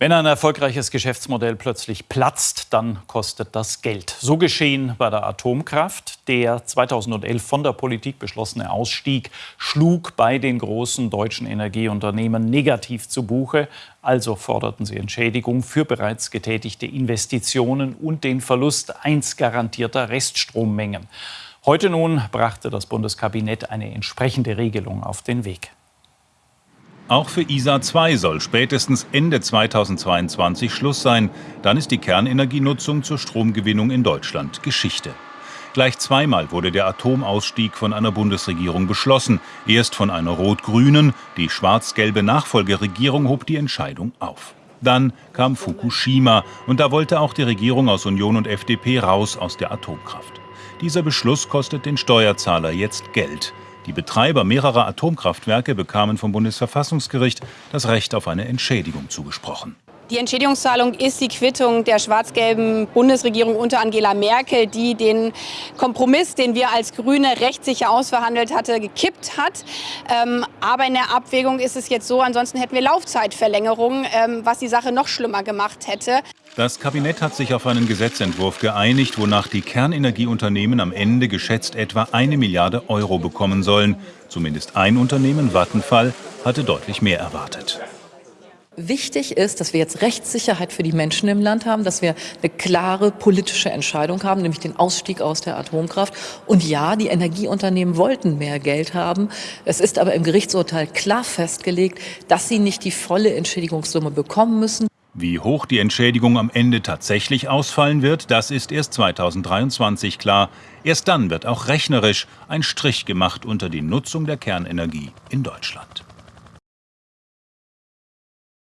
Wenn ein erfolgreiches Geschäftsmodell plötzlich platzt, dann kostet das Geld. So geschehen bei der Atomkraft. Der 2011 von der Politik beschlossene Ausstieg schlug bei den großen deutschen Energieunternehmen negativ zu Buche. Also forderten sie Entschädigung für bereits getätigte Investitionen und den Verlust einst garantierter Reststrommengen. Heute nun brachte das Bundeskabinett eine entsprechende Regelung auf den Weg. Auch für ISA 2 soll spätestens Ende 2022 Schluss sein. Dann ist die Kernenergienutzung zur Stromgewinnung in Deutschland Geschichte. Gleich zweimal wurde der Atomausstieg von einer Bundesregierung beschlossen. Erst von einer rot-grünen, die schwarz-gelbe Nachfolgeregierung hob die Entscheidung auf. Dann kam Fukushima und da wollte auch die Regierung aus Union und FDP raus aus der Atomkraft. Dieser Beschluss kostet den Steuerzahler jetzt Geld. Die Betreiber mehrerer Atomkraftwerke bekamen vom Bundesverfassungsgericht das Recht auf eine Entschädigung zugesprochen. Die Entschädigungszahlung ist die Quittung der schwarz-gelben Bundesregierung unter Angela Merkel, die den Kompromiss, den wir als Grüne rechtssicher ausverhandelt hatte, gekippt hat. Ähm, aber in der Abwägung ist es jetzt so, ansonsten hätten wir Laufzeitverlängerung, ähm, was die Sache noch schlimmer gemacht hätte. Das Kabinett hat sich auf einen Gesetzentwurf geeinigt, wonach die Kernenergieunternehmen am Ende geschätzt etwa eine Milliarde Euro bekommen sollen. Zumindest ein Unternehmen, Vattenfall, hatte deutlich mehr erwartet. Wichtig ist, dass wir jetzt Rechtssicherheit für die Menschen im Land haben, dass wir eine klare politische Entscheidung haben, nämlich den Ausstieg aus der Atomkraft. Und ja, die Energieunternehmen wollten mehr Geld haben. Es ist aber im Gerichtsurteil klar festgelegt, dass sie nicht die volle Entschädigungssumme bekommen müssen. Wie hoch die Entschädigung am Ende tatsächlich ausfallen wird, das ist erst 2023 klar. Erst dann wird auch rechnerisch ein Strich gemacht unter die Nutzung der Kernenergie in Deutschland.